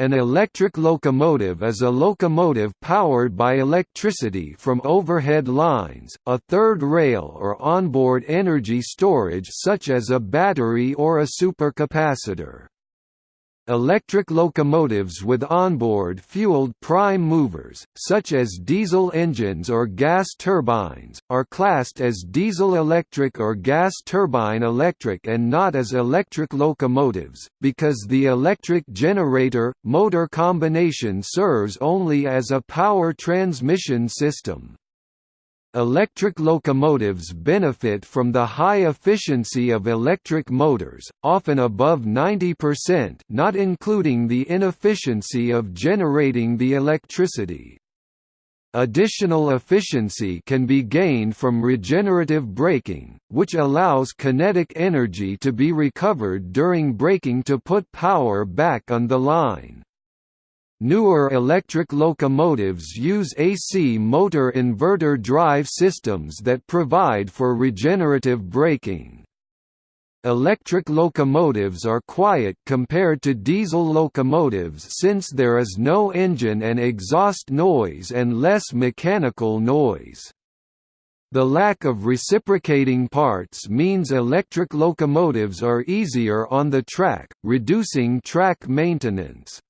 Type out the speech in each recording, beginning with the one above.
An electric locomotive is a locomotive powered by electricity from overhead lines, a third rail or onboard energy storage such as a battery or a supercapacitor. Electric locomotives with onboard fueled prime movers, such as diesel engines or gas turbines, are classed as diesel-electric or gas turbine-electric and not as electric locomotives, because the electric generator-motor combination serves only as a power transmission system. Electric locomotives benefit from the high efficiency of electric motors, often above 90% not including the inefficiency of generating the electricity. Additional efficiency can be gained from regenerative braking, which allows kinetic energy to be recovered during braking to put power back on the line. Newer electric locomotives use AC motor inverter drive systems that provide for regenerative braking. Electric locomotives are quiet compared to diesel locomotives since there is no engine and exhaust noise and less mechanical noise. The lack of reciprocating parts means electric locomotives are easier on the track, reducing track maintenance.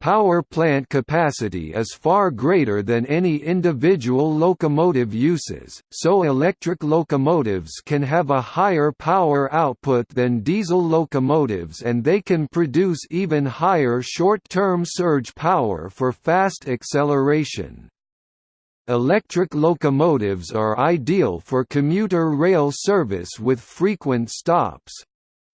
Power plant capacity is far greater than any individual locomotive uses, so electric locomotives can have a higher power output than diesel locomotives and they can produce even higher short-term surge power for fast acceleration. Electric locomotives are ideal for commuter rail service with frequent stops.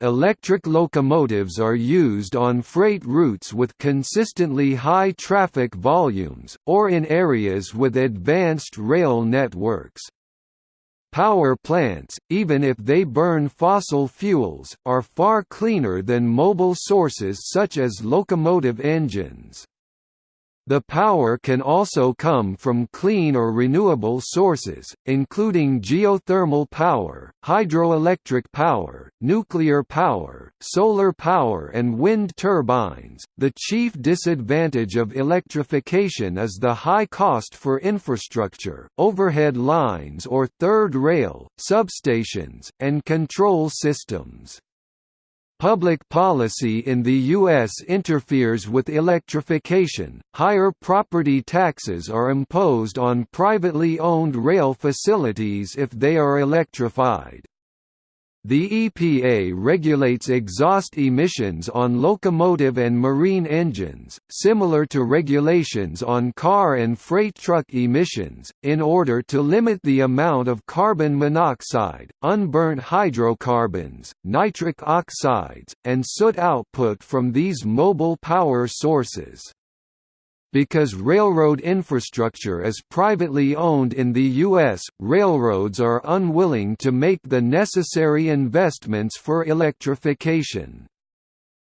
Electric locomotives are used on freight routes with consistently high traffic volumes, or in areas with advanced rail networks. Power plants, even if they burn fossil fuels, are far cleaner than mobile sources such as locomotive engines. The power can also come from clean or renewable sources, including geothermal power, hydroelectric power, nuclear power, solar power, and wind turbines. The chief disadvantage of electrification is the high cost for infrastructure, overhead lines or third rail, substations, and control systems. Public policy in the U.S. interferes with electrification. Higher property taxes are imposed on privately owned rail facilities if they are electrified. The EPA regulates exhaust emissions on locomotive and marine engines, similar to regulations on car and freight truck emissions, in order to limit the amount of carbon monoxide, unburnt hydrocarbons, nitric oxides, and soot output from these mobile power sources. Because railroad infrastructure is privately owned in the U.S., railroads are unwilling to make the necessary investments for electrification.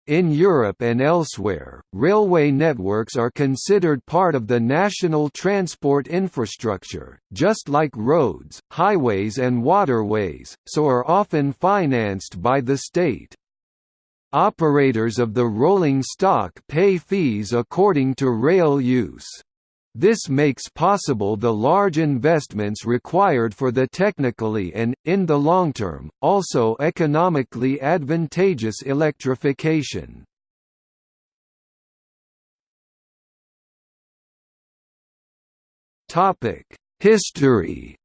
In Europe and elsewhere, railway networks are considered part of the national transport infrastructure, just like roads, highways and waterways, so are often financed by the state. Operators of the rolling stock pay fees according to rail use. This makes possible the large investments required for the technically and, in the long term, also economically advantageous electrification. History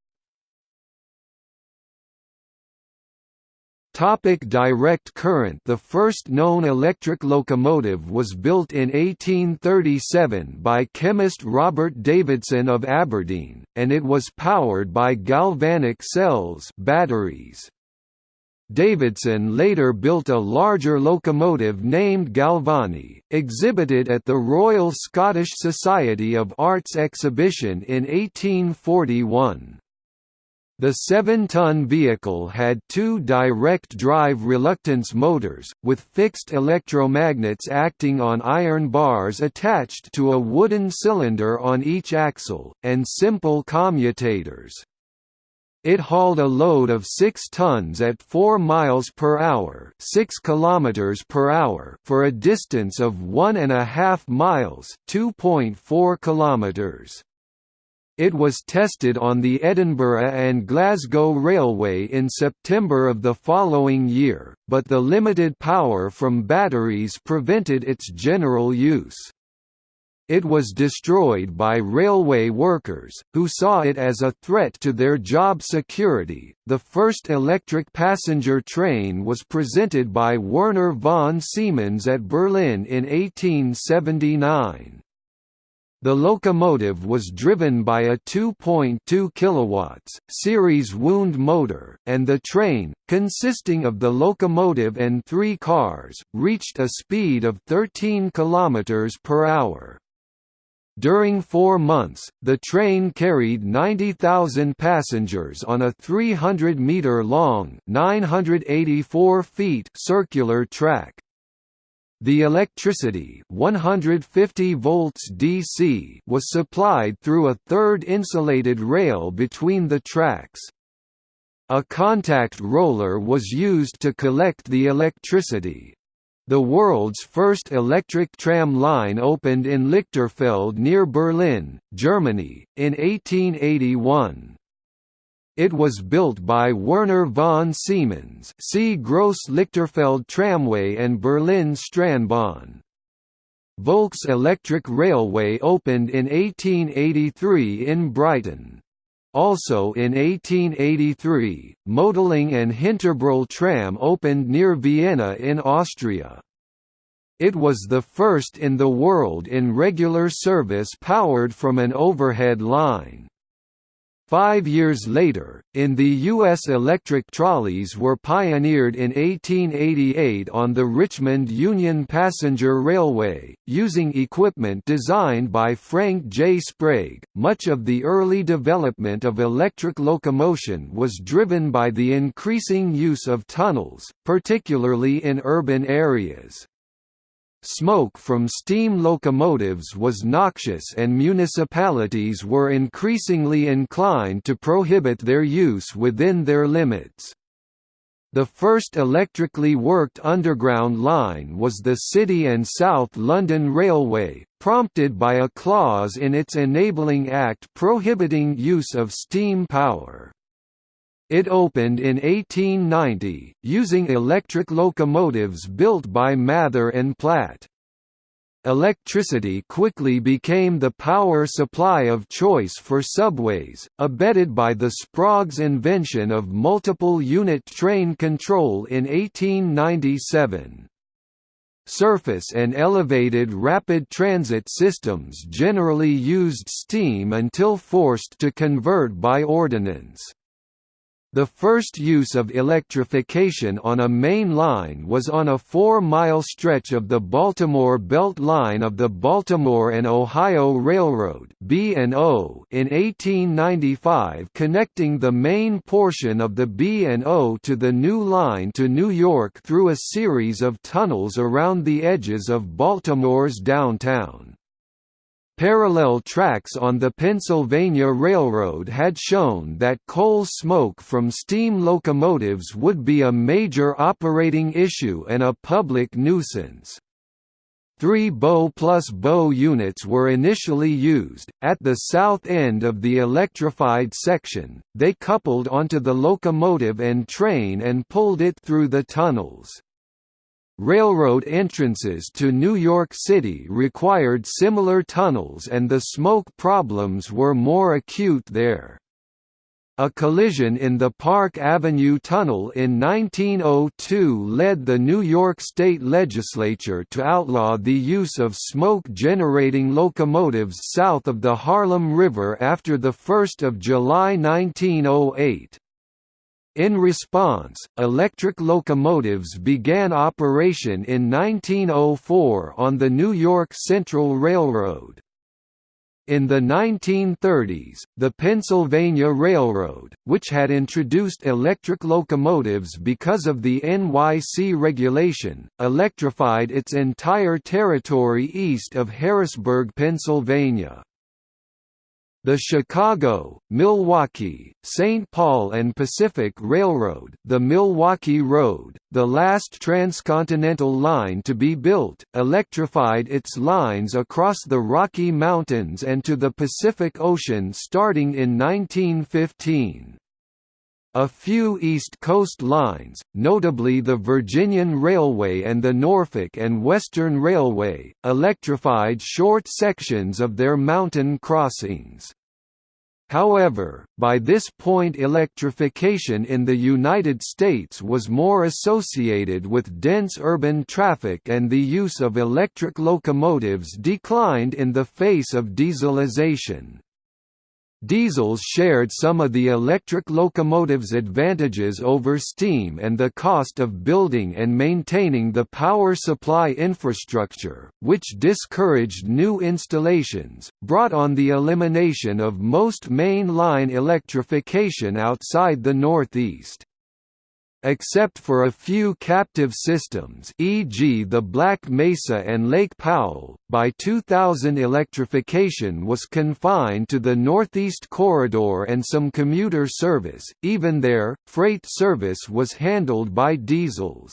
Topic direct current The first known electric locomotive was built in 1837 by chemist Robert Davidson of Aberdeen, and it was powered by galvanic cells batteries. Davidson later built a larger locomotive named Galvani, exhibited at the Royal Scottish Society of Arts exhibition in 1841. The 7-ton vehicle had two direct-drive reluctance motors, with fixed electromagnets acting on iron bars attached to a wooden cylinder on each axle, and simple commutators. It hauled a load of 6 tons at 4 miles per hour, 6 kilometers per hour for a distance of 1.5 miles, 2.4 kilometers. It was tested on the Edinburgh and Glasgow Railway in September of the following year, but the limited power from batteries prevented its general use. It was destroyed by railway workers, who saw it as a threat to their job security. The first electric passenger train was presented by Werner von Siemens at Berlin in 1879. The locomotive was driven by a 2.2 kW series wound motor, and the train, consisting of the locomotive and three cars, reached a speed of 13 km per hour. During four months, the train carried 90,000 passengers on a 300-metre-long circular track. The electricity 150 volts DC was supplied through a third insulated rail between the tracks. A contact roller was used to collect the electricity. The world's first electric tram line opened in Lichterfelde near Berlin, Germany, in 1881. It was built by Werner von Siemens see Gross Lichterfelde Tramway and Berlin Strandbahn. Volks Electric Railway opened in 1883 in Brighton. Also in 1883, Mödling and Hinterbrühl tram opened near Vienna in Austria. It was the first in the world in regular service powered from an overhead line. Five years later, in the U.S. electric trolleys were pioneered in 1888 on the Richmond Union Passenger Railway, using equipment designed by Frank J. Sprague. Much of the early development of electric locomotion was driven by the increasing use of tunnels, particularly in urban areas. Smoke from steam locomotives was noxious and municipalities were increasingly inclined to prohibit their use within their limits. The first electrically worked underground line was the City and South London Railway, prompted by a clause in its Enabling Act prohibiting use of steam power. It opened in 1890, using electric locomotives built by Mather and Platt. Electricity quickly became the power supply of choice for subways, abetted by the Sprague's invention of multiple unit train control in 1897. Surface and elevated rapid transit systems generally used steam until forced to convert by ordinance. The first use of electrification on a main line was on a four-mile stretch of the Baltimore Belt Line of the Baltimore and Ohio Railroad in 1895 connecting the main portion of the B&O to the new line to New York through a series of tunnels around the edges of Baltimore's downtown. Parallel tracks on the Pennsylvania Railroad had shown that coal smoke from steam locomotives would be a major operating issue and a public nuisance. Three BO plus BO units were initially used. At the south end of the electrified section, they coupled onto the locomotive and train and pulled it through the tunnels. Railroad entrances to New York City required similar tunnels and the smoke problems were more acute there. A collision in the Park Avenue Tunnel in 1902 led the New York State Legislature to outlaw the use of smoke-generating locomotives south of the Harlem River after 1 July 1908. In response, electric locomotives began operation in 1904 on the New York Central Railroad. In the 1930s, the Pennsylvania Railroad, which had introduced electric locomotives because of the NYC regulation, electrified its entire territory east of Harrisburg, Pennsylvania. The Chicago, Milwaukee, St. Paul and Pacific Railroad the Milwaukee Road, the last transcontinental line to be built, electrified its lines across the Rocky Mountains and to the Pacific Ocean starting in 1915. A few East Coast lines, notably the Virginian Railway and the Norfolk and Western Railway, electrified short sections of their mountain crossings. However, by this point electrification in the United States was more associated with dense urban traffic and the use of electric locomotives declined in the face of dieselization. Diesels shared some of the electric locomotive's advantages over steam and the cost of building and maintaining the power supply infrastructure, which discouraged new installations, brought on the elimination of most main line electrification outside the Northeast. Except for a few captive systems e.g. the Black Mesa and Lake Powell, by 2000 electrification was confined to the Northeast Corridor and some commuter service, even there, freight service was handled by diesels.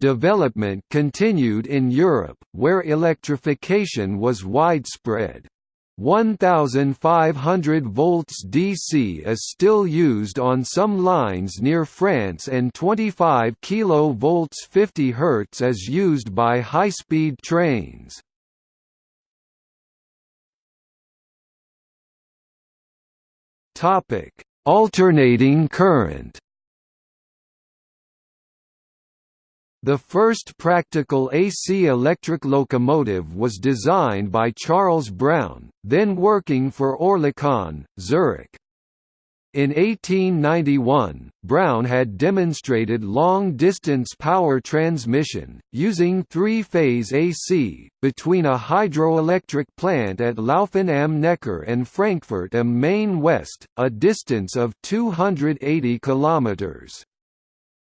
Development continued in Europe, where electrification was widespread. 1500 volts DC is still used on some lines near France and 25 kV 50 Hz is used by high-speed trains. Alternating current The first practical AC electric locomotive was designed by Charles Brown, then working for Oerlikon, Zurich. In 1891, Brown had demonstrated long-distance power transmission, using three-phase AC, between a hydroelectric plant at Lauffen am Neckar and Frankfurt am Main West, a distance of 280 kilometers.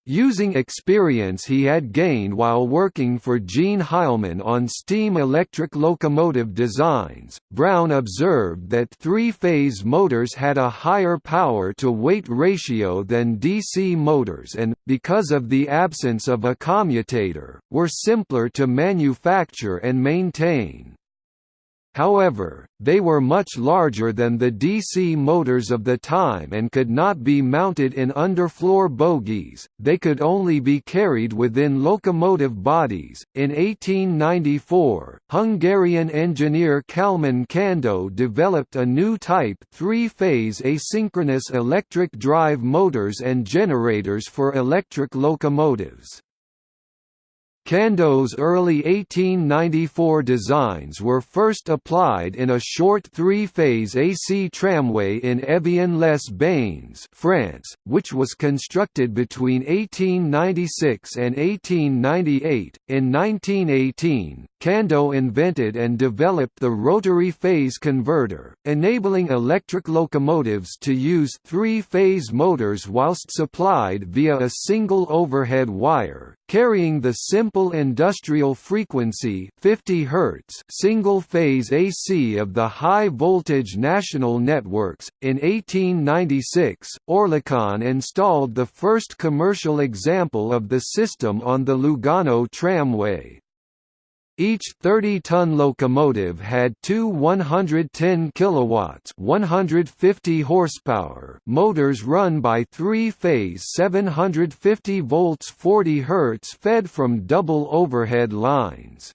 Using experience he had gained while working for Jean Heilmann on steam-electric locomotive designs, Brown observed that three-phase motors had a higher power-to-weight ratio than DC motors and, because of the absence of a commutator, were simpler to manufacture and maintain. However, they were much larger than the DC motors of the time and could not be mounted in underfloor bogies, they could only be carried within locomotive bodies. In 1894, Hungarian engineer Kalman Kandó developed a new type three phase asynchronous electric drive motors and generators for electric locomotives. Kandó's early 1894 designs were first applied in a short three-phase AC tramway in Evian-les-Bains France, which was constructed between 1896 and 1898. In 1918, Kandó invented and developed the rotary phase converter, enabling electric locomotives to use three-phase motors whilst supplied via a single overhead wire, carrying the simple industrial frequency 50 Hz single-phase AC of the high-voltage national networks. In 1896, Oerlikon installed the first commercial example of the system on the Lugano tramway. Each 30-ton locomotive had two 110 kilowatts, 150 horsepower motors run by three-phase 750 volts 40 Hz fed from double overhead lines.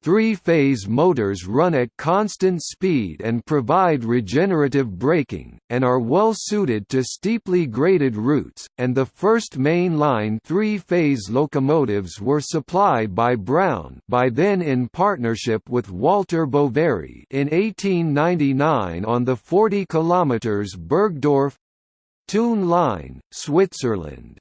Three-phase motors run at constant speed and provide regenerative braking, and are well suited to steeply graded routes, and the first main-line three-phase locomotives were supplied by Brown by then in partnership with Walter Boveri in 1899 on the 40 km Burgdorf—Thun line, Switzerland.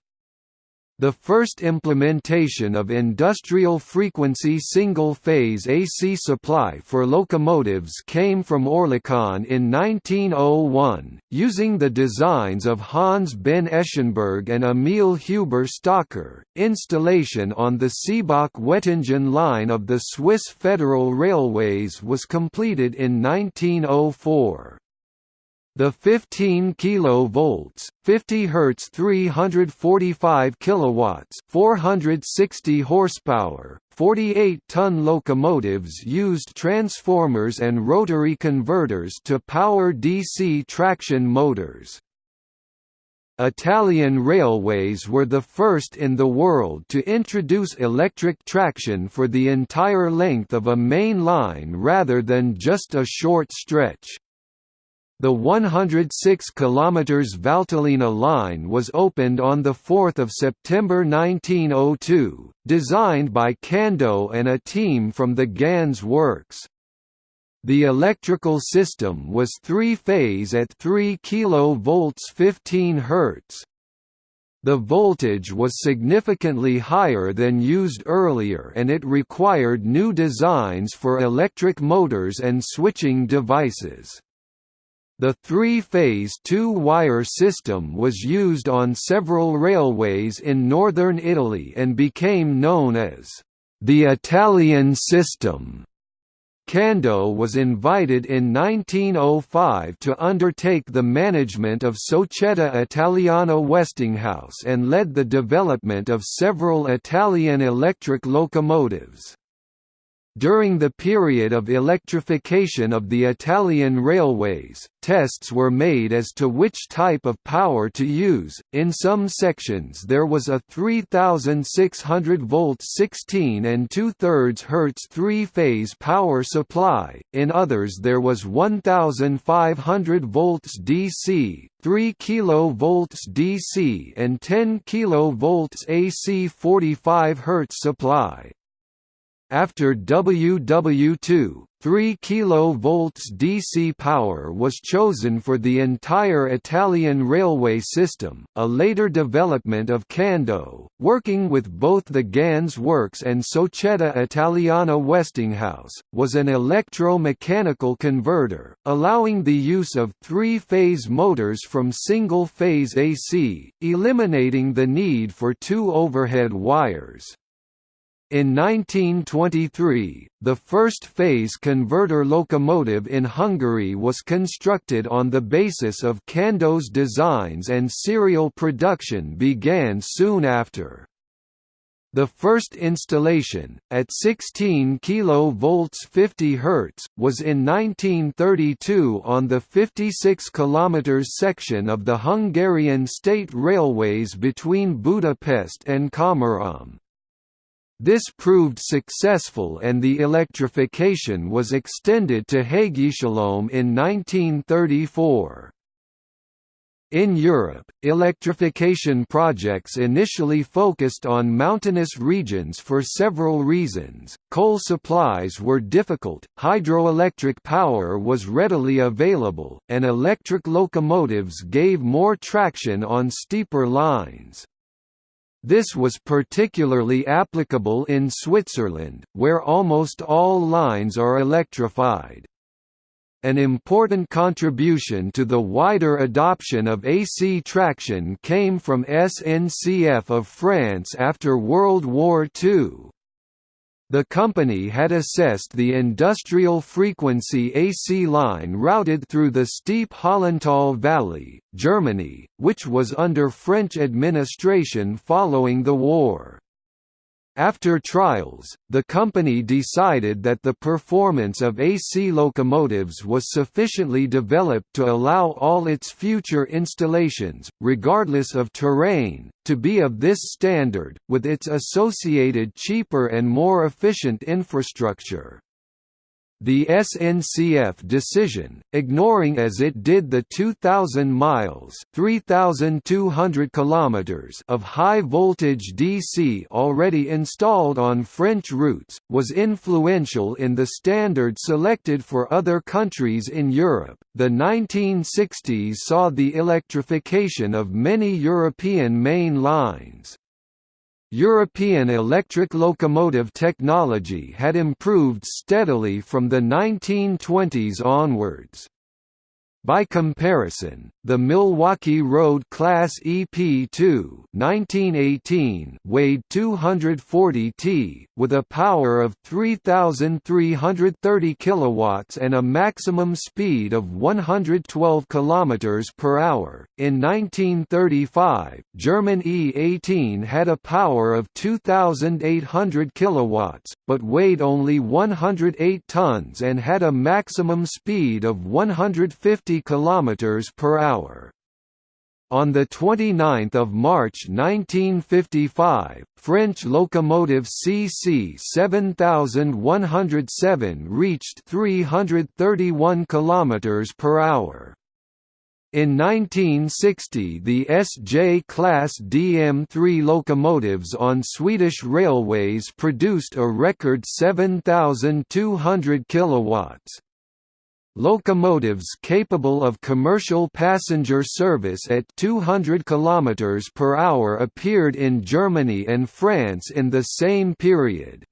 The first implementation of industrial frequency single-phase AC supply for locomotives came from Oerlikon in 1901, using the designs of Hans Behn-Eschenburg and Emil Huber-Stockar. Installation on the Seebach-Wettingen line of the Swiss Federal Railways was completed in 1904. The 15 kV, 50 Hz 345 kilowatts, 460 horsepower, 48-ton locomotives used transformers and rotary converters to power DC traction motors. Italian railways were the first in the world to introduce electric traction for the entire length of a main line rather than just a short stretch. The 106 km Valtellina line was opened on 4 September 1902, designed by Kando and a team from the Ganz works. The electrical system was three-phase at 3 kV 15 Hz. The voltage was significantly higher than used earlier and it required new designs for electric motors and switching devices. The three-phase two-wire system was used on several railways in northern Italy and became known as the Italian system. Kandó was invited in 1905 to undertake the management of Società Italiana Westinghouse and led the development of several Italian electric locomotives. During the period of electrification of the Italian railways, tests were made as to which type of power to use. In some sections there was a 3600 volt 16 and 2 thirds Hz three-phase power supply, in others there was 1500 volts DC, 3 kV DC and 10 kV AC 45 Hz supply. After WW2, 3 kV DC power was chosen for the entire Italian railway system, a later development of Kando, working with both the Ganz works and Società Italiana Westinghouse, was an electro-mechanical converter, allowing the use of three-phase motors from single-phase AC, eliminating the need for two overhead wires. In 1923, the first phase converter locomotive in Hungary was constructed on the basis of Kando's designs and serial production began soon after. The first installation, at 16 kV 50 Hz, was in 1932 on the 56 km section of the Hungarian state railways between Budapest and Komárom. This proved successful and the electrification was extended to Hegyeshalom in 1934. In Europe, electrification projects initially focused on mountainous regions for several reasons. Coal supplies were difficult, hydroelectric power was readily available, and electric locomotives gave more traction on steeper lines. This was particularly applicable in Switzerland, where almost all lines are electrified. An important contribution to the wider adoption of AC traction came from SNCF of France after World War II. The company had assessed the industrial frequency AC line routed through the steep Hollental Valley, Germany, which was under French administration following the war. After trials, the company decided that the performance of AC locomotives was sufficiently developed to allow all its future installations, regardless of terrain, to be of this standard, with its associated cheaper and more efficient infrastructure. The SNCF decision, ignoring as it did the 2,000 miles (3,200 kilometers) of high-voltage DC already installed on French routes, was influential in the standard selected for other countries in Europe. The 1960s saw the electrification of many European main lines. European electric locomotive technology had improved steadily from the 1920s onwards. By comparison, the Milwaukee Road Class EP2 1918 weighed 240 t, with a power of 3,330 kilowatts and a maximum speed of 112 km per hour. In 1935, German E18 had a power of 2,800 kilowatts, but weighed only 108 tons and had a maximum speed of 150 km per hour. On 29 March 1955, French locomotive CC 7107 reached 331 km per hour. In 1960 the SJ-class DM3 locomotives on Swedish railways produced a record 7,200 kilowatts. Locomotives capable of commercial passenger service at 200 km per hour appeared in Germany and France in the same period.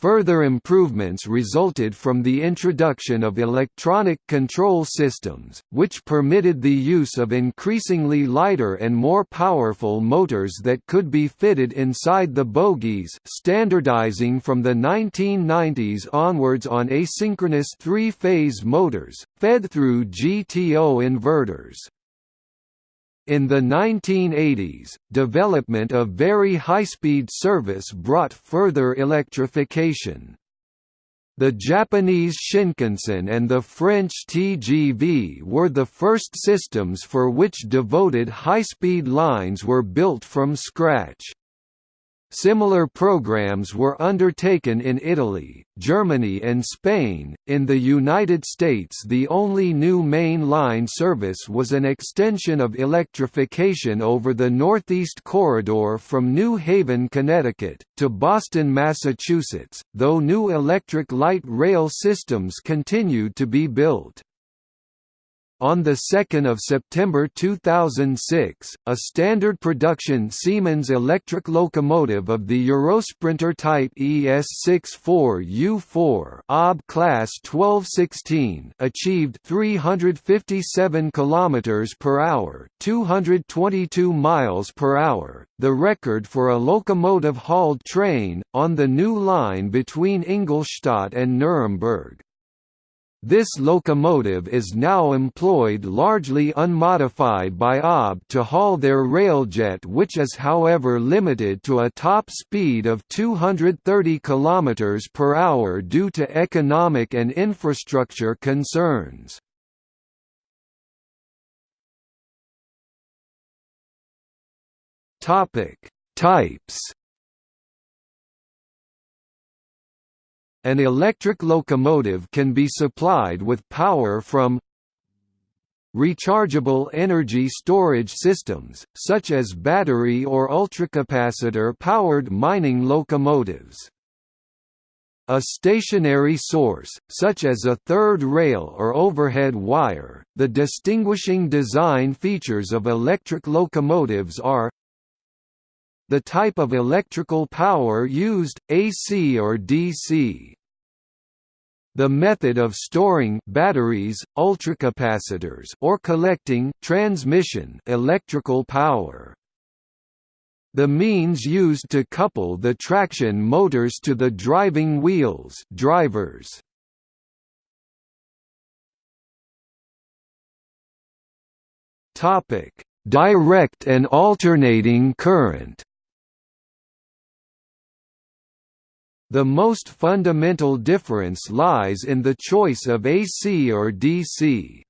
Further improvements resulted from the introduction of electronic control systems, which permitted the use of increasingly lighter and more powerful motors that could be fitted inside the bogies standardizing from the 1990s onwards on asynchronous three-phase motors, fed through GTO inverters. In the 1980s, development of very high-speed service brought further electrification. The Japanese Shinkansen and the French TGV were the first systems for which devoted high-speed lines were built from scratch. Similar programs were undertaken in Italy, Germany and Spain. In the United States the only new main line service was an extension of electrification over the Northeast Corridor from New Haven, Connecticut, to Boston, Massachusetts, though new electric light rail systems continued to be built. On 2 September 2006, a standard production Siemens electric locomotive of the Eurosprinter type ES64U4 OB class 1216 achieved 357 km per hour, 222 miles per hour, the record for a locomotive-hauled train on the new line between Ingolstadt and Nuremberg. This locomotive is now employed largely unmodified by OB to haul their railjet which is however limited to a top speed of 230 km per hour due to economic and infrastructure concerns. Types An electric locomotive can be supplied with power from rechargeable energy storage systems, such as battery or ultracapacitor-powered mining locomotives. A stationary source, such as a third rail or overhead wire, the distinguishing design features of electric locomotives are the type of electrical power used, AC or DC. The method of storing batteries, ultracapacitors or collecting transmission electrical power. The means used to couple the traction motors to the driving wheels drivers. Topic: Direct and alternating current. The most fundamental difference lies in the choice of AC or DC.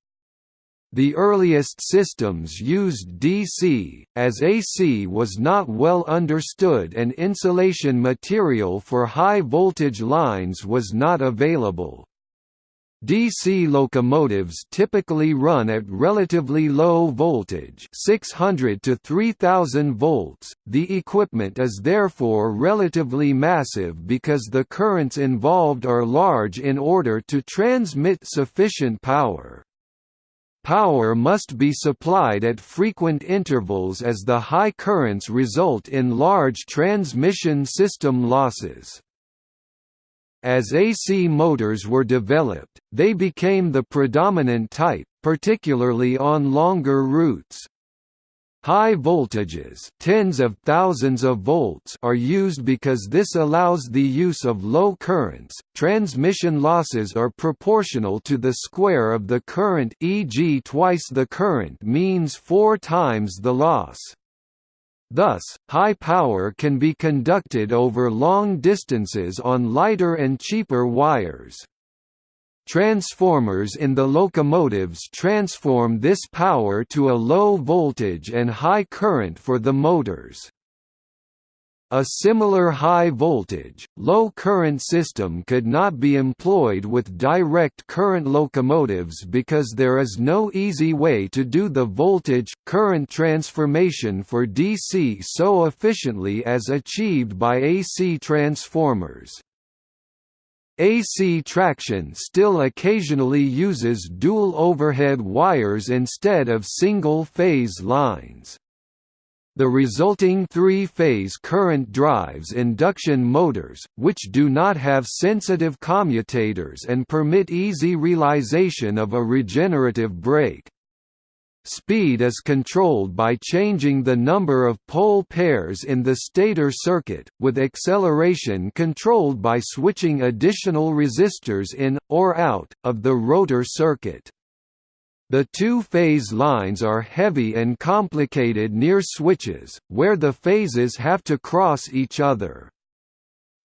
The earliest systems used DC, as AC was not well understood and insulation material for high-voltage lines was not available. DC locomotives typically run at relatively low voltage 600 to 3000 volts. The equipment is therefore relatively massive because the currents involved are large in order to transmit sufficient power. power must be supplied at frequent intervals as the high currents result in large transmission system losses. As AC motors were developed, they became the predominant type, particularly on longer routes. High voltages tens of thousands of volts are used because this allows the use of low currents. Transmission losses are proportional to the square of the current e.g. twice the current means four times the loss. Thus, high power can be conducted over long distances on lighter and cheaper wires. Transformers in the locomotives transform this power to a low voltage and high current for the motors. A similar high voltage, low current system could not be employed with direct current locomotives because there is no easy way to do the voltage-current transformation for DC so efficiently as achieved by AC transformers. AC traction still occasionally uses dual overhead wires instead of single-phase lines. The resulting three-phase current drives induction motors, which do not have sensitive commutators and permit easy realization of a regenerative brake. Speed is controlled by changing the number of pole pairs in the stator circuit, with acceleration controlled by switching additional resistors in, or out, of the rotor circuit. The two-phase lines are heavy and complicated near switches, where the phases have to cross each other.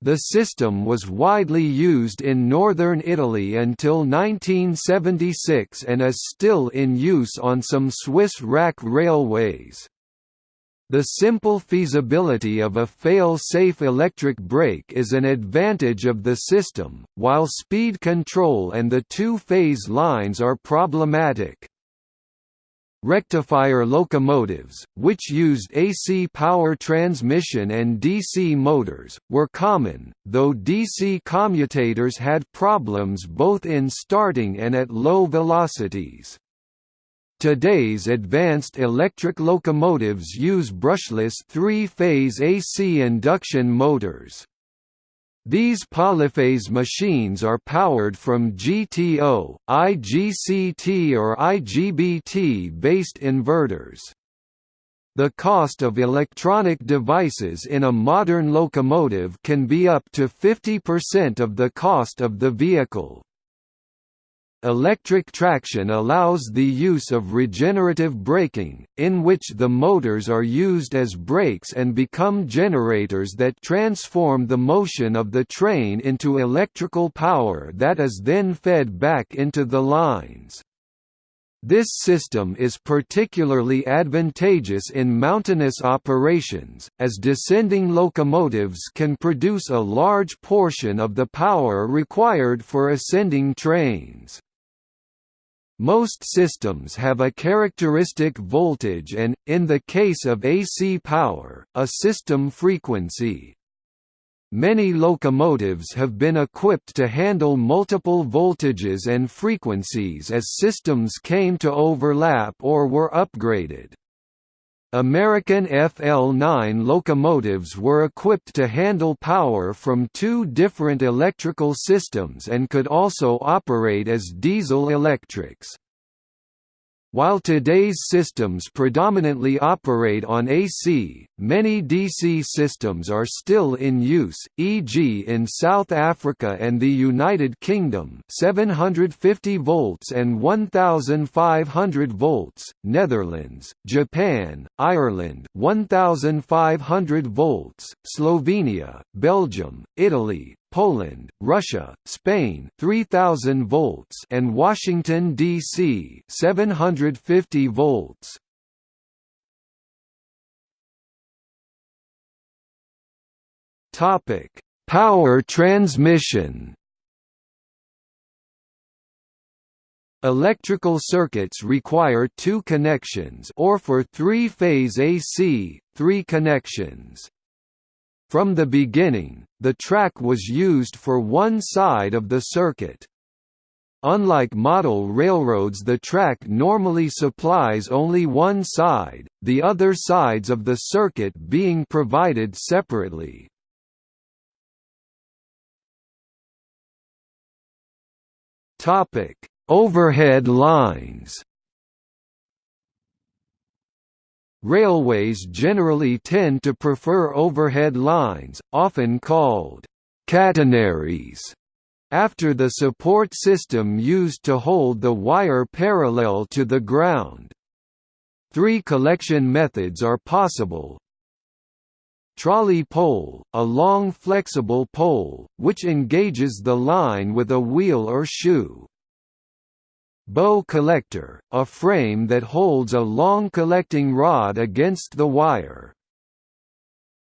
The system was widely used in northern Italy until 1976 and is still in use on some Swiss rack railways. The simple feasibility of a fail-safe electric brake is an advantage of the system, while speed control and the two-phase lines are problematic. Rectifier locomotives, which used AC power transmission and DC motors, were common, though DC commutators had problems both in starting and at low velocities. Today's advanced electric locomotives use brushless three-phase AC induction motors. These polyphase machines are powered from GTO, IGCT or IGBT-based inverters. The cost of electronic devices in a modern locomotive can be up to 50% of the cost of the vehicle. Electric traction allows the use of regenerative braking, in which the motors are used as brakes and become generators that transform the motion of the train into electrical power that is then fed back into the lines. This system is particularly advantageous in mountainous operations, as descending locomotives can produce a large portion of the power required for ascending trains. Most systems have a characteristic voltage and, in the case of AC power, a system frequency. Many locomotives have been equipped to handle multiple voltages and frequencies as systems came to overlap or were upgraded. American FL9 locomotives were equipped to handle power from two different electrical systems and could also operate as diesel electrics. While today's systems predominantly operate on AC, many DC systems are still in use, e.g. in South Africa and the United Kingdom 750 volts and 1500 volts, Netherlands, Japan, Ireland 1500 volts, Slovenia, Belgium, Italy, Poland, Russia, Spain 3000 volts and Washington DC 750 volts. Topic: Power transmission. Electrical circuits require two connections or for three-phase AC, three connections. From the beginning, the track was used for one side of the circuit. Unlike model railroads the track normally supplies only one side, the other sides of the circuit being provided separately. Overhead lines Railways generally tend to prefer overhead lines, often called catenaries after the support system used to hold the wire parallel to the ground. Three collection methods are possible. Trolley pole, a long flexible pole, which engages the line with a wheel or shoe. Bow collector, a frame that holds a long collecting rod against the wire.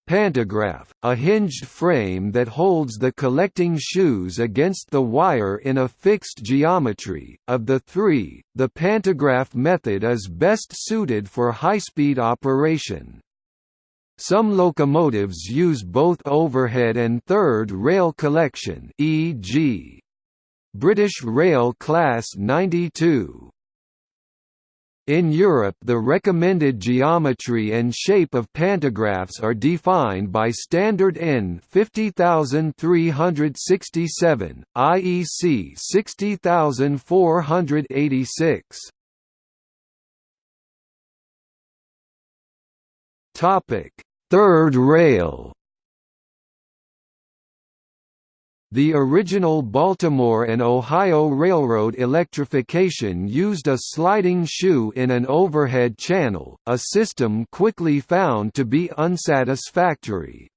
Pantograph, a hinged frame that holds the collecting shoes against the wire in a fixed geometry. Of the three, the pantograph method is best suited for high-speed operation. Some locomotives use both overhead and third rail collection e.g. British Rail Class 92. In Europe the recommended geometry and shape of pantographs are defined by Standard EN 50367, IEC 60486. Third rail The original Baltimore and Ohio Railroad electrification used a sliding shoe in an overhead channel, a system quickly found to be unsatisfactory.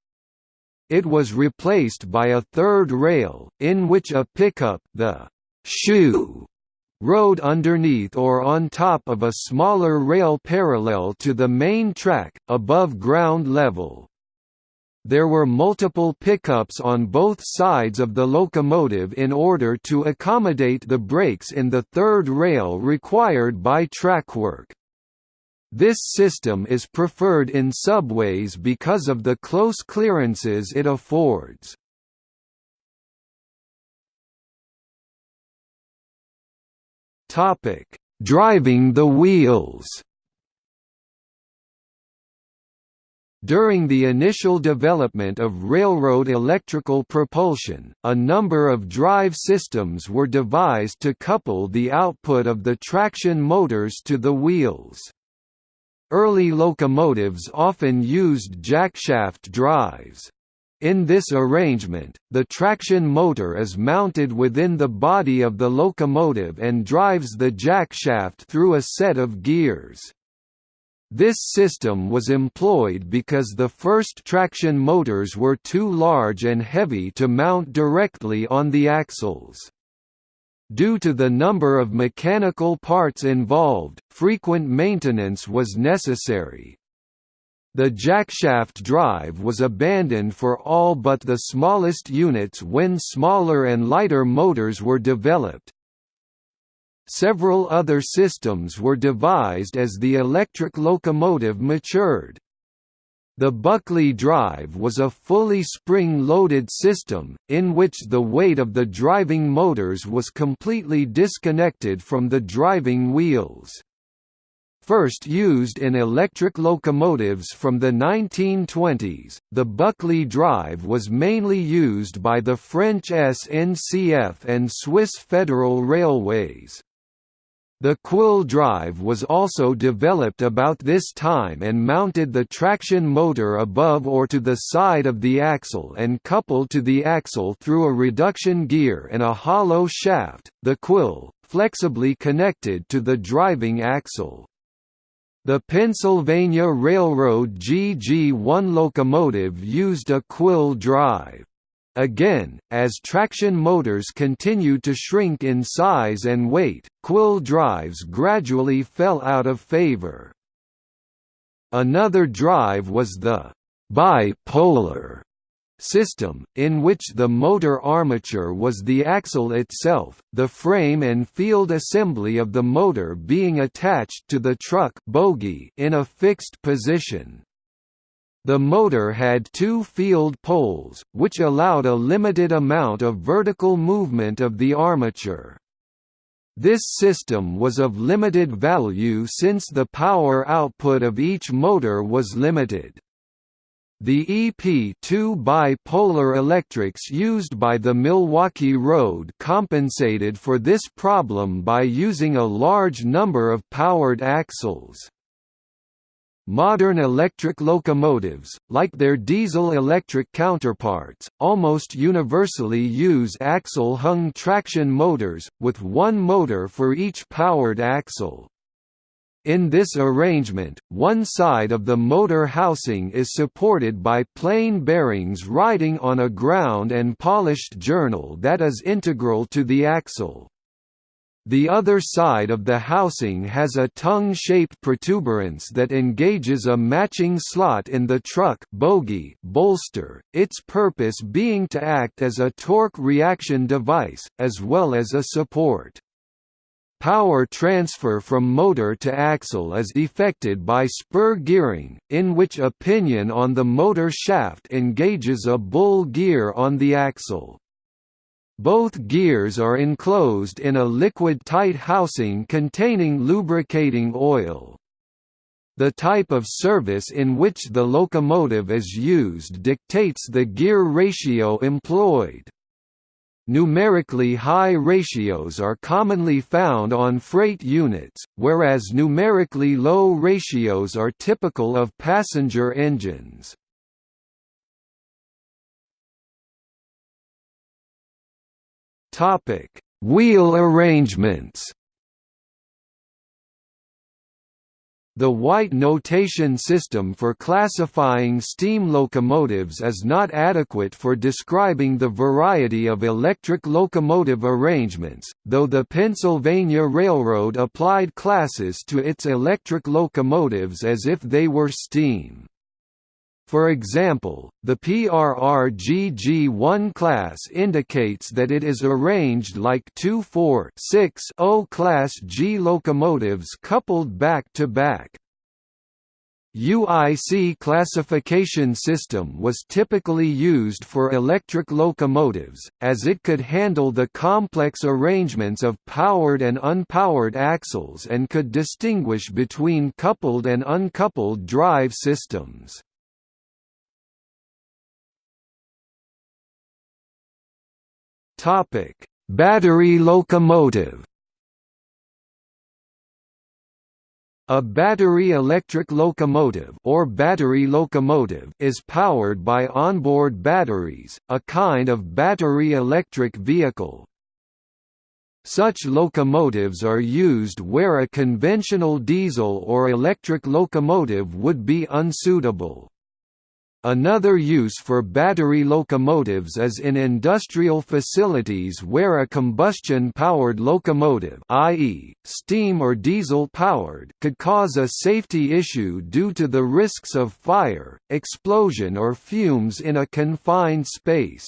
It was replaced by a third rail, in which a pickup the shoe rode underneath or on top of a smaller rail parallel to the main track, above ground level. There were multiple pickups on both sides of the locomotive in order to accommodate the breaks in the third rail required by trackwork. This system is preferred in subways because of the close clearances it affords. Driving the wheels During the initial development of railroad electrical propulsion, a number of drive systems were devised to couple the output of the traction motors to the wheels. Early locomotives often used jackshaft drives. In this arrangement, the traction motor is mounted within the body of the locomotive and drives the jackshaft through a set of gears. This system was employed because the first traction motors were too large and heavy to mount directly on the axles. Due to the number of mechanical parts involved, frequent maintenance was necessary. The jackshaft drive was abandoned for all but the smallest units when smaller and lighter motors were developed, Several other systems were devised as the electric locomotive matured. The Buchli drive was a fully spring-loaded system, in which the weight of the driving motors was completely disconnected from the driving wheels. First used in electric locomotives from the 1920s, the Buchli drive was mainly used by the French SNCF and Swiss Federal Railways. The quill drive was also developed about this time and mounted the traction motor above or to the side of the axle and coupled to the axle through a reduction gear and a hollow shaft, the quill, flexibly connected to the driving axle. The Pennsylvania Railroad GG1 locomotive used a quill drive. Again, as traction motors continued to shrink in size and weight, quill drives gradually fell out of favor. Another drive was the bipolar system, in which the motor armature was the axle itself, the frame and field assembly of the motor being attached to the truck bogie in a fixed position. The motor had two field poles, which allowed a limited amount of vertical movement of the armature. This system was of limited value since the power output of each motor was limited. The EP2 bipolar electrics used by the Milwaukee Road compensated for this problem by using a large number of powered axles. Modern electric locomotives, like their diesel-electric counterparts, almost universally use axle-hung traction motors, with one motor for each powered axle. In this arrangement, one side of the motor housing is supported by plain bearings riding on a ground and polished journal that is integral to the axle. The other side of the housing has a tongue-shaped protuberance that engages a matching slot in the truck bogie bolster, its purpose being to act as a torque reaction device, as well as a support. Power transfer from motor to axle is effected by spur gearing, in which a pinion on the motor shaft engages a bull gear on the axle. Both gears are enclosed in a liquid-tight housing containing lubricating oil. The type of service in which the locomotive is used dictates the gear ratio employed. Numerically high ratios are commonly found on freight units, whereas numerically low ratios are typical of passenger engines. Wheel arrangements The White notation system for classifying steam locomotives is not adequate for describing the variety of electric locomotive arrangements, though the Pennsylvania Railroad applied classes to its electric locomotives as if they were steam. For example, the PRRGG1 class indicates that it is arranged like two 4-6-0 class G locomotives coupled back to back. UIC classification system was typically used for electric locomotives, as it could handle the complex arrangements of powered and unpowered axles and could distinguish between coupled and uncoupled drive systems. Topic: Battery locomotive. A battery electric locomotive or battery locomotive is powered by onboard batteries, a kind of battery electric vehicle. Such locomotives are used where a conventional diesel or electric locomotive would be unsuitable. Another use for battery locomotives is in industrial facilities where a combustion-powered locomotive i.e., steam or diesel-powered could cause a safety issue due to the risks of fire, explosion or fumes in a confined space.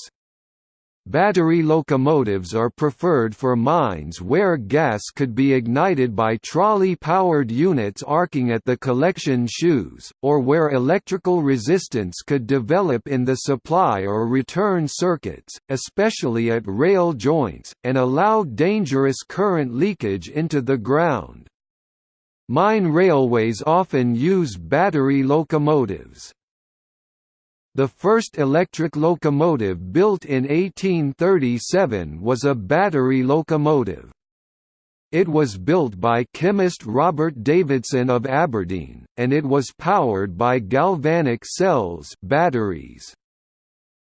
Battery locomotives are preferred for mines where gas could be ignited by trolley-powered units arcing at the collection shoes, or where electrical resistance could develop in the supply or return circuits, especially at rail joints, and allow dangerous current leakage into the ground. Mine railways often use battery locomotives. The first electric locomotive built in 1837 was a battery locomotive. It was built by chemist Robert Davidson of Aberdeen, and it was powered by galvanic cells batteries.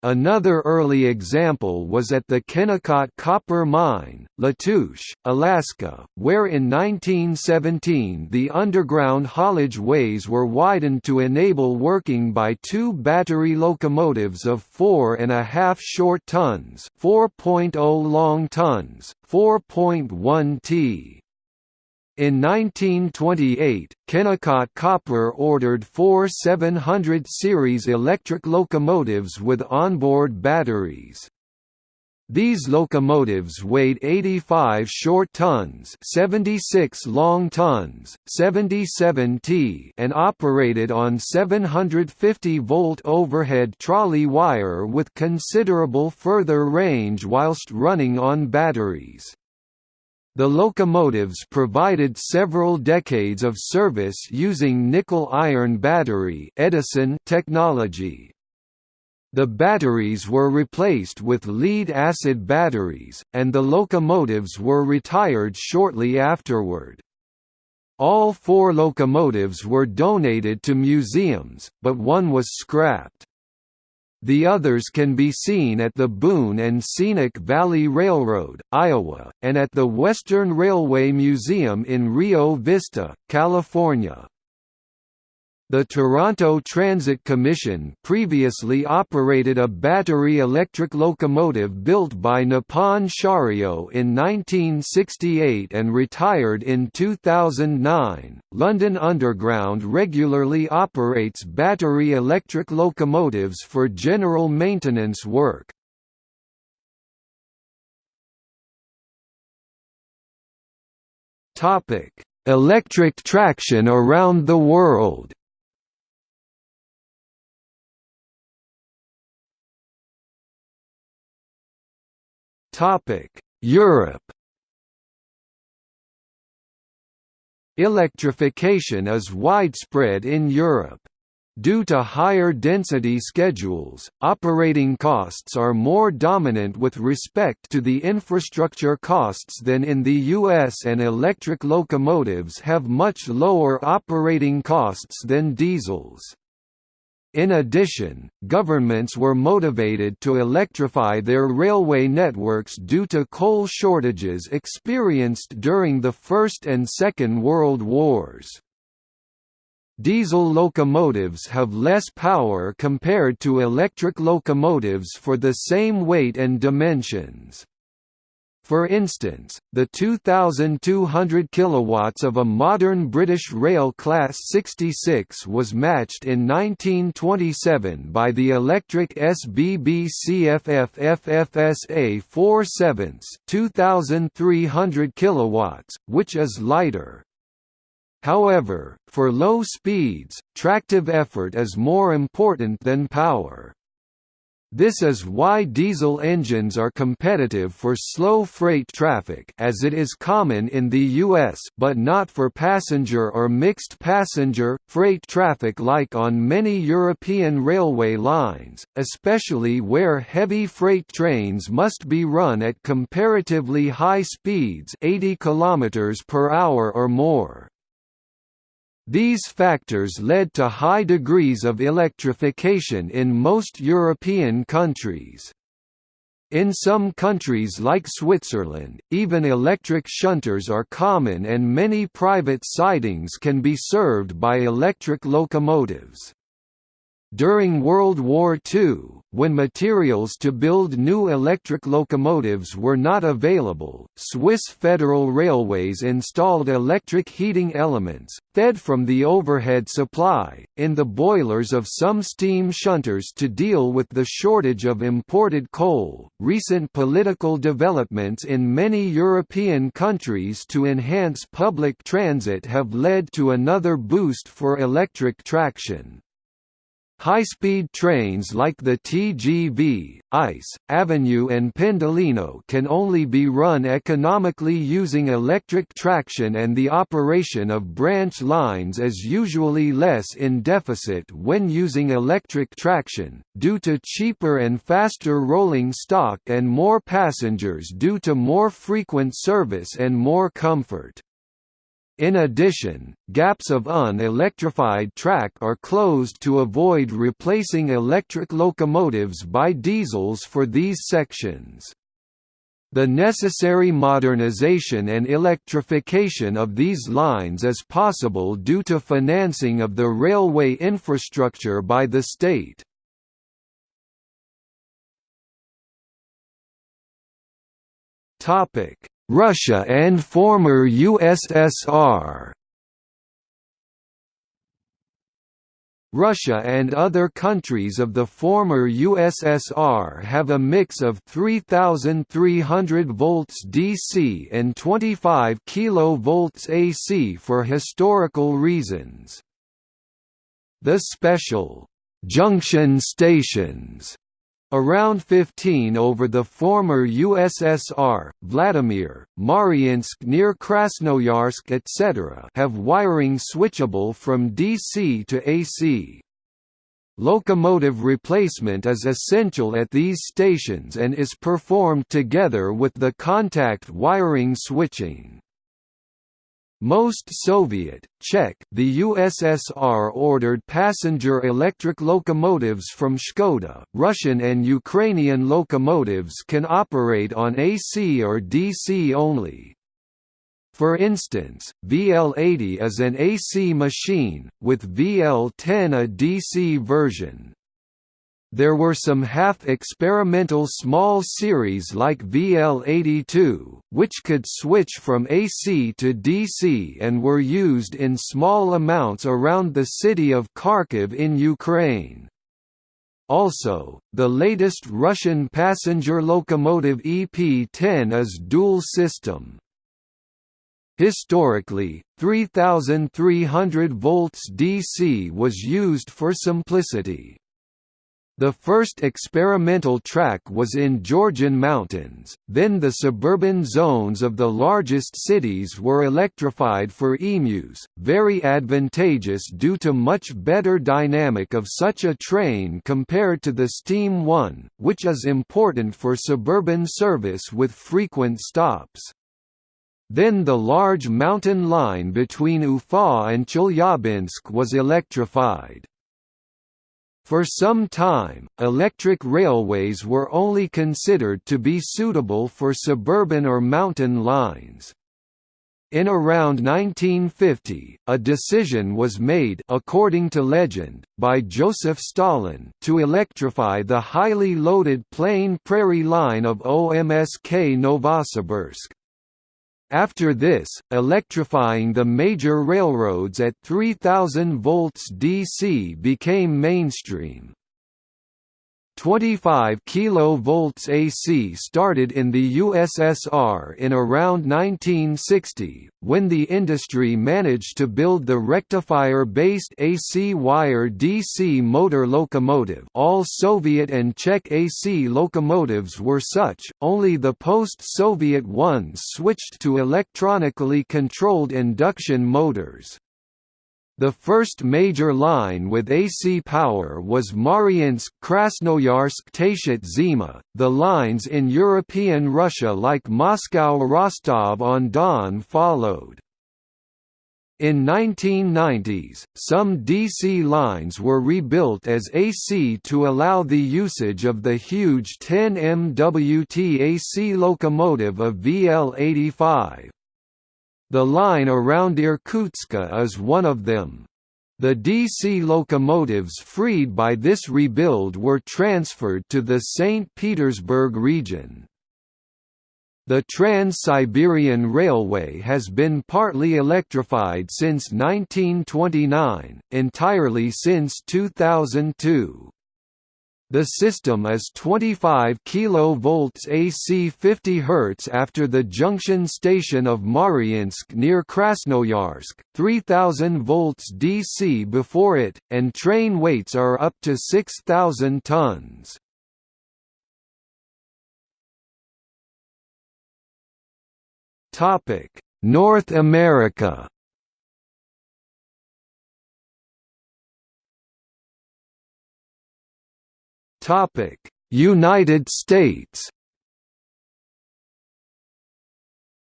Another early example was at the Kennecott Copper Mine, Latouche, Alaska, where in 1917 the underground haulage ways were widened to enable working by two battery locomotives of 4.5 short tons 4.0 long tons, 4.1 t. In 1928, Kennecott Copper ordered four 700 series electric locomotives with onboard batteries. These locomotives weighed 85 short tons 76 long tons, 77 t and operated on 750-volt overhead trolley wire with considerable further range whilst running on batteries. The locomotives provided several decades of service using nickel-iron battery Edison technology. The batteries were replaced with lead-acid batteries, and the locomotives were retired shortly afterward. All four locomotives were donated to museums, but one was scrapped. The others can be seen at the Boone and Scenic Valley Railroad, Iowa, and at the Western Railway Museum in Rio Vista, California. The Toronto Transit Commission previously operated a battery electric locomotive built by Nippon Sharyo in 1968 and retired in 2009. London Underground regularly operates battery electric locomotives for general maintenance work. Topic: Electric traction around the world. Topic: Europe. Electrification is widespread in Europe. Due to higher density schedules, operating costs are more dominant with respect to the infrastructure costs than in the US and electric locomotives have much lower operating costs than diesels. In addition, governments were motivated to electrify their railway networks due to coal shortages experienced during the First and Second World Wars. Diesel locomotives have less power compared to electric locomotives for the same weight and dimensions. For instance, the 2,200 kilowatts of a modern British Rail Class 66 was matched in 1927 by the electric SBB CFF FFS Ae 4 7 2,300 kilowatts, which is lighter. However, for low speeds, tractive effort is more important than power. This is why diesel engines are competitive for slow freight traffic as it is common in the US but not for passenger or mixed passenger, freight traffic like on many European railway lines, especially where heavy freight trains must be run at comparatively high speeds 80 km per hour or more. These factors led to high degrees of electrification in most European countries. In some countries like Switzerland, even electric shunters are common and many private sidings can be served by electric locomotives. During World War II, when materials to build new electric locomotives were not available, Swiss Federal Railways installed electric heating elements, fed from the overhead supply, in the boilers of some steam shunters to deal with the shortage of imported coal. Recent political developments in many European countries to enhance public transit have led to another boost for electric traction. High-speed trains like the TGV, ICE, Avenue and Pendolino can only be run economically using electric traction and the operation of branch lines is usually less in deficit when using electric traction, due to cheaper and faster rolling stock and more passengers due to more frequent service and more comfort. In addition, gaps of unelectrified track are closed to avoid replacing electric locomotives by diesels for these sections. The necessary modernization and electrification of these lines is possible due to financing of the railway infrastructure by the state. Topic: Russia and former USSR Russia and other countries of the former USSR have a mix of 3300 volts DC and 25 kV AC for historical reasons. The special junction stations Around 15 over the former USSR, Vladimir, Mariinsk near Krasnoyarsk etc. have wiring switchable from DC to AC. Locomotive replacement is essential at these stations and is performed together with the contact wiring switching. Most Soviet, Czech, the USSR ordered passenger electric locomotives from Škoda. Russian and Ukrainian locomotives can operate on AC or DC only. For instance, VL80 is an AC machine, with VL10 a DC version. There were some half-experimental small series like VL82, which could switch from AC to DC and were used in small amounts around the city of Kharkiv in Ukraine. Also, the latest Russian passenger locomotive EP-10 is dual system. Historically, 3300 volts DC was used for simplicity. The first experimental track was in Georgian mountains, then the suburban zones of the largest cities were electrified for emus, very advantageous due to much better dynamic of such a train compared to the Steam 1, which is important for suburban service with frequent stops. Then the large mountain line between Ufa and Chelyabinsk was electrified. For some time, electric railways were only considered to be suitable for suburban or mountain lines. In around 1950, a decision was made according to legend, by Joseph Stalin to electrify the highly loaded Plain Prairie line of OMSK Novosibirsk. After this, electrifying the major railroads at 3000 volts DC became mainstream. 25 kV AC started in the USSR in around 1960, when the industry managed to build the rectifier-based AC wire DC motor locomotive all Soviet and Czech AC locomotives were such, only the post-Soviet ones switched to electronically controlled induction motors. The first major line with AC power was Mariinsk Krasnoyarsk Tayshet Zima. The lines in European Russia like Moscow Rostov on Don followed. In 1990s, some DC lines were rebuilt as AC to allow the usage of the huge 10 MWT AC locomotive of VL85. The line around Irkutsk is one of them. The DC locomotives freed by this rebuild were transferred to the St. Petersburg region. The Trans-Siberian Railway has been partly electrified since 1929, entirely since 2002. The system is 25 kV AC 50 Hz after the junction station of Mariinsk near Krasnoyarsk, 3000 volts DC before it, and train weights are up to 6,000 tons. North America Topic: United States.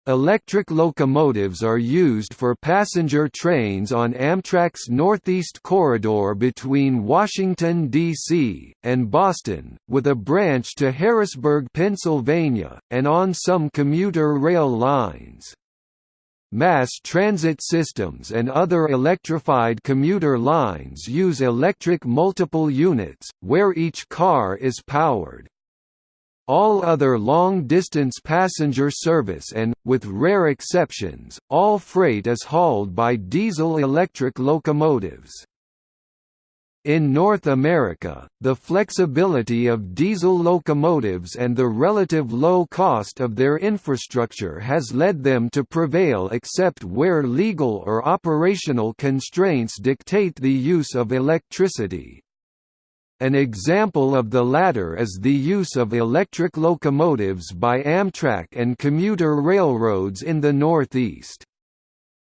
Electric locomotives are used for passenger trains on Amtrak's Northeast Corridor between Washington, D.C., and Boston, with a branch to Harrisburg, Pennsylvania, and on some commuter rail lines. Mass transit systems and other electrified commuter lines use electric multiple units, where each car is powered. All other long-distance passenger service and, with rare exceptions, all freight is hauled by diesel-electric locomotives. In North America, the flexibility of diesel locomotives and the relative low cost of their infrastructure has led them to prevail except where legal or operational constraints dictate the use of electricity. An example of the latter is the use of electric locomotives by Amtrak and commuter railroads in the Northeast.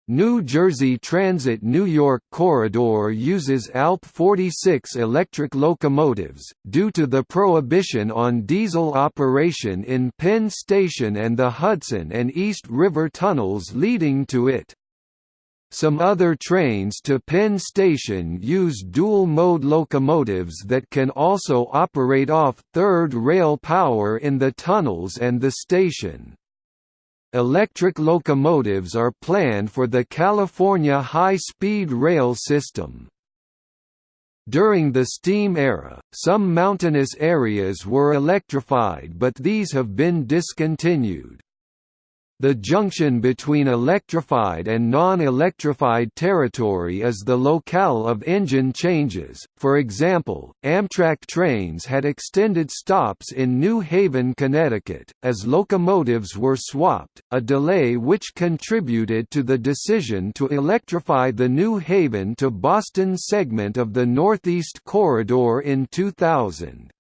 New Jersey Transit New York Corridor uses ALP 46 electric locomotives, due to the prohibition on diesel operation in Penn Station and the Hudson and East River tunnels leading to it. Some other trains to Penn Station use dual-mode locomotives that can also operate off third rail power in the tunnels and the station. Electric locomotives are planned for the California high-speed rail system. During the steam era, some mountainous areas were electrified but these have been discontinued. The junction between electrified and non-electrified territory is the locale of engine changes. For example, Amtrak trains had extended stops in New Haven, Connecticut, as locomotives were swapped, a delay which contributed to the decision to electrify the New Haven to Boston segment of the Northeast Corridor in 2000.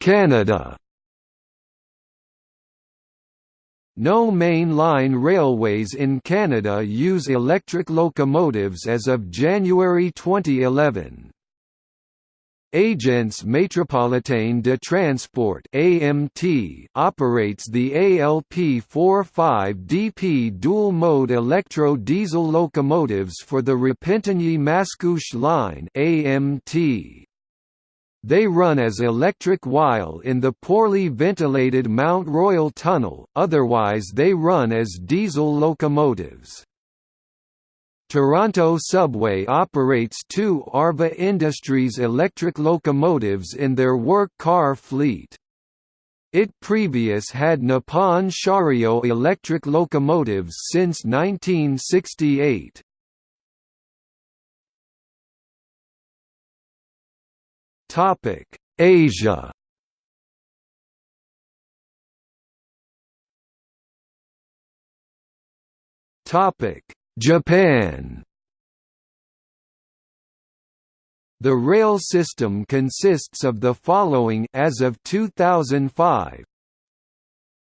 Canada No main line railways in Canada use electric locomotives as of January 2011. Agence Métropolitaine de Transport (AMT) operates the ALP-45DP dual-mode electro-diesel locomotives for the Repentigny-Mascouche line (AMT). They run as electric while in the poorly ventilated Mount Royal Tunnel, otherwise they run as diesel locomotives. Toronto Subway operates two Arva Industries electric locomotives in their work car fleet. It previous had Nippon Sharyo electric locomotives since 1968. Topic: Asia. Topic: Japan. The rail system consists of the following as of 2005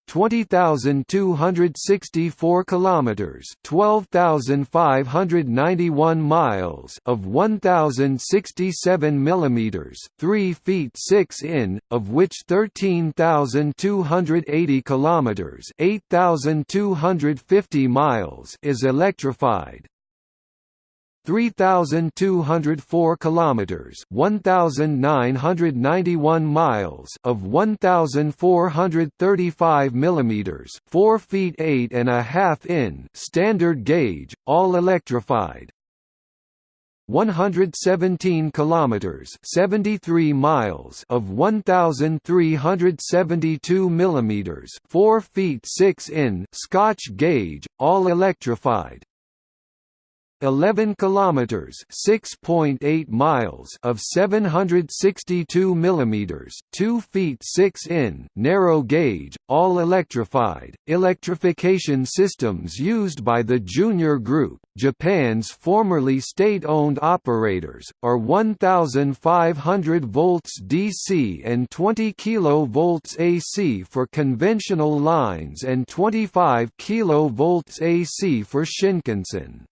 20,264 kilometers, 12,591 miles of 1,067 millimeters, 3 feet 6 in, of which 13,280 kilometers, 8,250 miles is electrified. 3204 kilometers 1991 miles of 1435 millimeters 4 feet 8 and a half in standard gauge all electrified. 117 kilometers 73 miles of 1372 millimeters 4 feet 6 in Scotch gauge all electrified 11 kilometers 6.8 miles of 762 millimeters 2 feet 6 in narrow gauge all electrified electrification systems used by the Junior Group Japan's formerly state-owned operators are 1500 volts DC and 20 kV AC for conventional lines and 25 kV AC for Shinkansen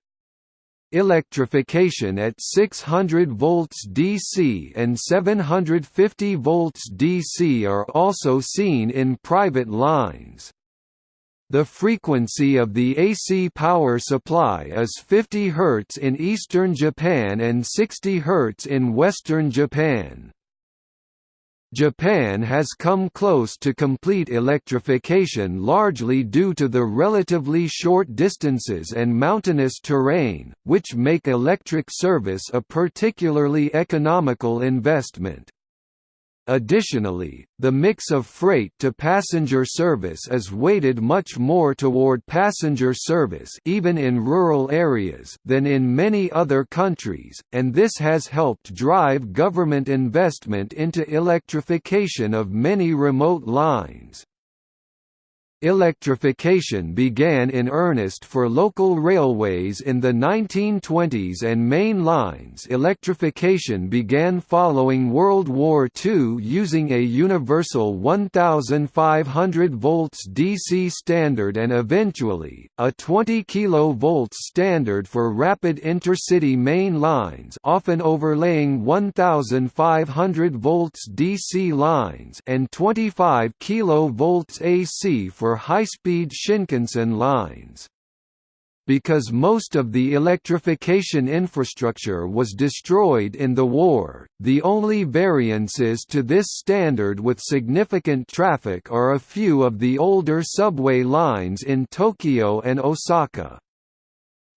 electrification at 600 volts DC and 750 volts DC are also seen in private lines. The frequency of the AC power supply is 50 Hz in eastern Japan and 60 Hz in western Japan. Japan has come close to complete electrification largely due to the relatively short distances and mountainous terrain, which make electric service a particularly economical investment. Additionally, the mix of freight to passenger service is weighted much more toward passenger service even in rural areas than in many other countries, and this has helped drive government investment into electrification of many remote lines. Electrification began in earnest for local railways in the 1920s and main lines. Electrification began following World War II using a universal 1500 volts DC standard and eventually, a 20 kV standard for rapid intercity main lines often overlaying 1500 volts DC lines and 25 kV AC for high-speed Shinkansen lines. Because most of the electrification infrastructure was destroyed in the war, the only variances to this standard with significant traffic are a few of the older subway lines in Tokyo and Osaka.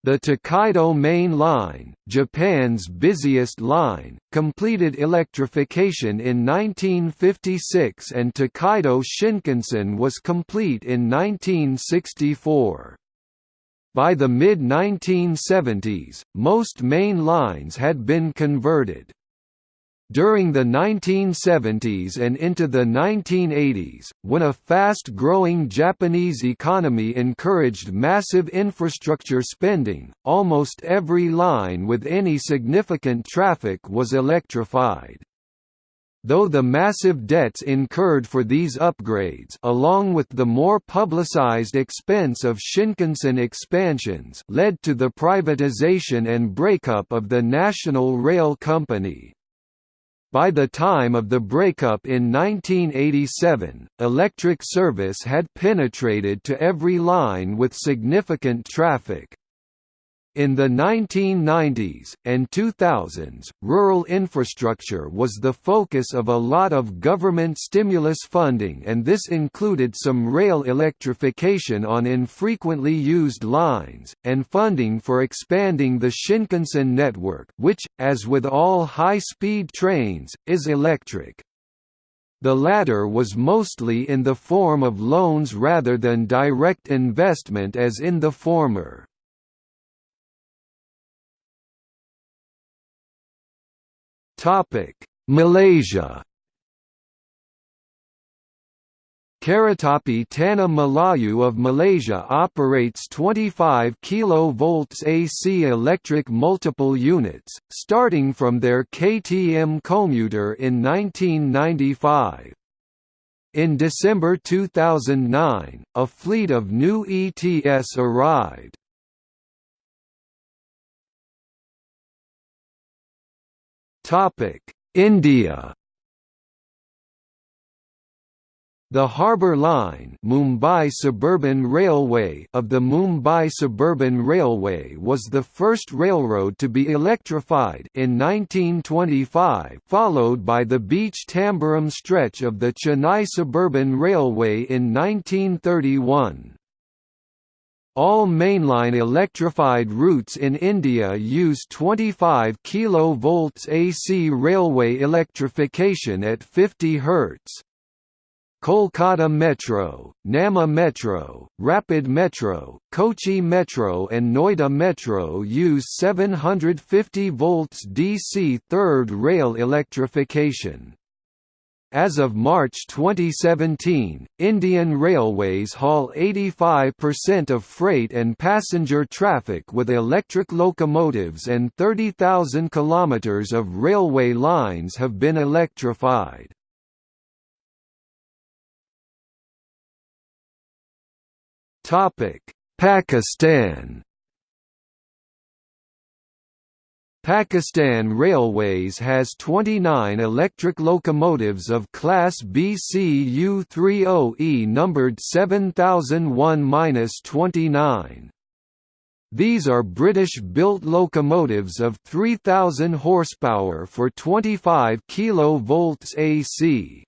The Tokaido Main Line, Japan's busiest line, completed electrification in 1956 and Tokaido Shinkansen was complete in 1964. By the mid-1970s, most main lines had been converted. During the 1970s and into the 1980s, when a fast-growing Japanese economy encouraged massive infrastructure spending, almost every line with any significant traffic was electrified. Though the massive debts incurred for these upgrades along with the more publicized expense of Shinkansen expansions led to the privatization and breakup of the National Rail Company. By the time of the breakup in 1987, electric service had penetrated to every line with significant traffic. In the 1990s, and 2000s, rural infrastructure was the focus of a lot of government stimulus funding and this included some rail electrification on infrequently used lines, and funding for expanding the Shinkansen network which, as with all high-speed trains, is electric. The latter was mostly in the form of loans rather than direct investment as in the former. Topic: Malaysia. Keretapi Tanah Melayu of Malaysia operates 25 kV AC electric multiple units, starting from their KTM commuter in 1995. In December 2009, a fleet of new ETS arrived. Topic: India. The Harbour Line Mumbai Suburban Railway of the Mumbai Suburban Railway was the first railroad to be electrified in 1925 followed by the Beach Tambaram stretch of the Chennai Suburban Railway in 1931. All mainline electrified routes in India use 25 kV AC railway electrification at 50 Hz. Kolkata Metro, Namma Metro, Rapid Metro, Kochi Metro and Noida Metro use 750 volts DC third rail electrification. As of March 2017, Indian Railways haul 85% of freight and passenger traffic with electric locomotives and 30,000 kilometers of railway lines have been electrified. Pakistan Pakistan Railways has 29 electric locomotives of Class BCU-30E numbered 7001-29. These are British-built locomotives of 3000 horsepower for 25 kV AC.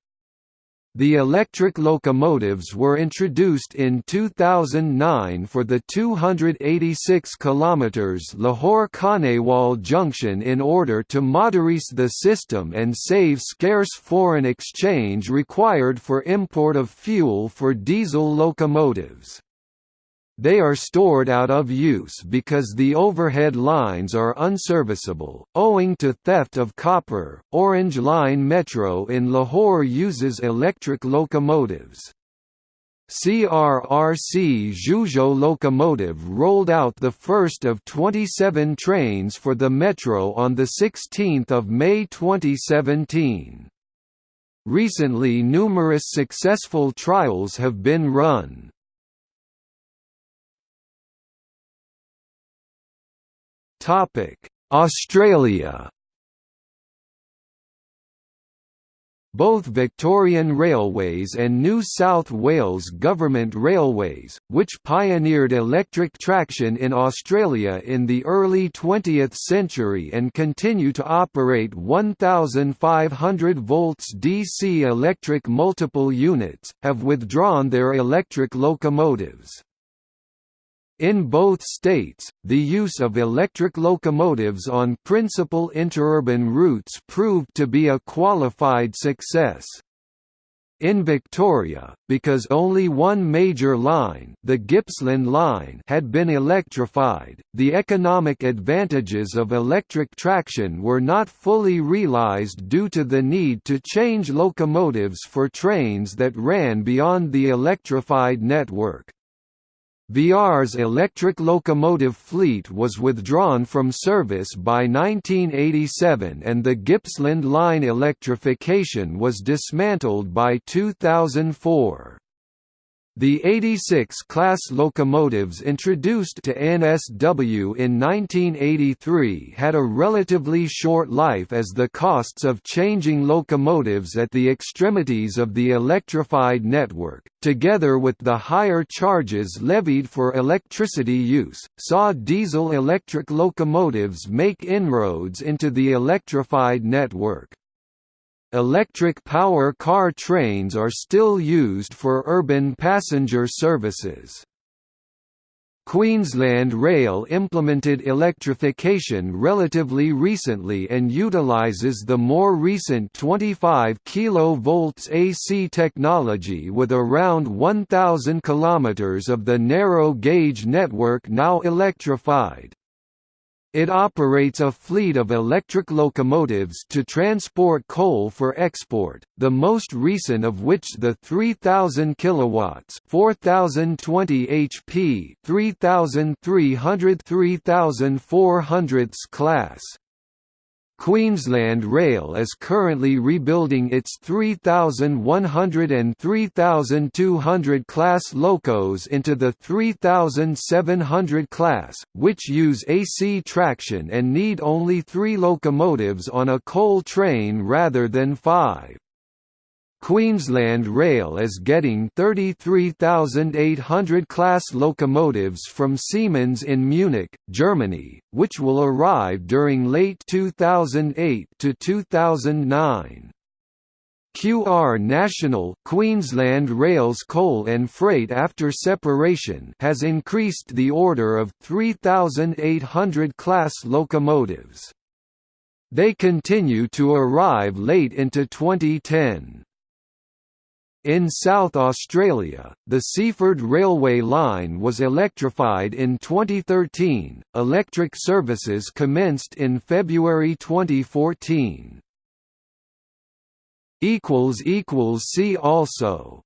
The electric locomotives were introduced in 2009 for the 286 km Lahore-Khanewal junction in order to modernize the system and save scarce foreign exchange required for import of fuel for diesel locomotives. They are stored out of use because the overhead lines are unserviceable, owing to theft of copper. Orange Line Metro in Lahore uses electric locomotives. CRRC Zhuzhou locomotive rolled out the first of 27 trains for the metro on 16 May 2017. Recently numerous successful trials have been run. Australia Both Victorian Railways and New South Wales Government Railways, which pioneered electric traction in Australia in the early 20th century and continue to operate 1,500 volts DC electric multiple units, have withdrawn their electric locomotives. In both states, the use of electric locomotives on principal interurban routes proved to be a qualified success. In Victoria, because only one major line, the Gippsland line, had been electrified, the economic advantages of electric traction were not fully realised due to the need to change locomotives for trains that ran beyond the electrified network. VR's electric locomotive fleet was withdrawn from service by 1987 and the Gippsland line electrification was dismantled by 2004. The 86 class locomotives introduced to NSW in 1983 had a relatively short life as the costs of changing locomotives at the extremities of the electrified network, together with the higher charges levied for electricity use, saw diesel-electric locomotives make inroads into the electrified network. Electric power car trains are still used for urban passenger services. Queensland Rail implemented electrification relatively recently and utilises the more recent 25 kV AC technology with around 1,000 km of the narrow gauge network now electrified. It operates a fleet of electric locomotives to transport coal for export, the most recent of which the 3000 kilowatts, 4020 HP, 3300 3400 class. Queensland Rail is currently rebuilding its 3100 and 3200 class locos into the 3700 class, which use AC traction and need only three locomotives on a coal train rather than five. Queensland Rail is getting 33,800 class locomotives from Siemens in Munich, Germany, which will arrive during late 2008 to 2009. QR National Queensland Rail's coal and freight after separation has increased the order of 3,800 class locomotives. They continue to arrive late into 2010. In South Australia, the Seaford Railway line was electrified in 2013. Electric services commenced in February 2014. equals equals see also